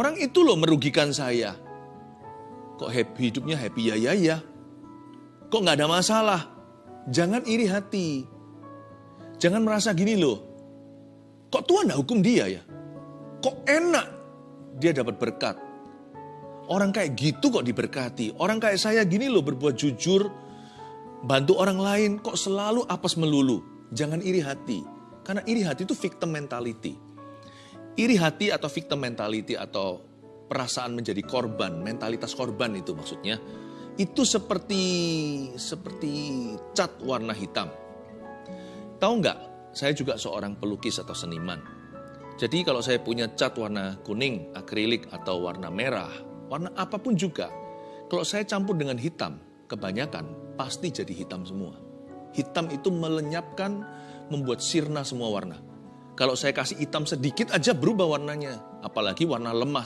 Orang itu loh merugikan saya. Kok happy, hidupnya happy ya ya ya. Kok nggak ada masalah? Jangan iri hati. Jangan merasa gini loh. Kok Tuhan nggak hukum dia ya? Kok enak dia dapat berkat? Orang kayak gitu kok diberkati. Orang kayak saya gini loh berbuat jujur, bantu orang lain kok selalu apes melulu. Jangan iri hati. Karena iri hati itu victim mentality. Iri hati atau victim mentality atau perasaan menjadi korban, mentalitas korban itu maksudnya. Itu seperti seperti cat warna hitam. Tahu nggak? Saya juga seorang pelukis atau seniman. Jadi kalau saya punya cat warna kuning, akrilik atau warna merah, warna apa pun juga, kalau saya campur dengan hitam, kebanyakan pasti jadi hitam semua. Hitam itu melenyapkan, membuat sirna semua warna. Kalau saya kasih hitam sedikit aja berubah warnanya, apalagi warna lemah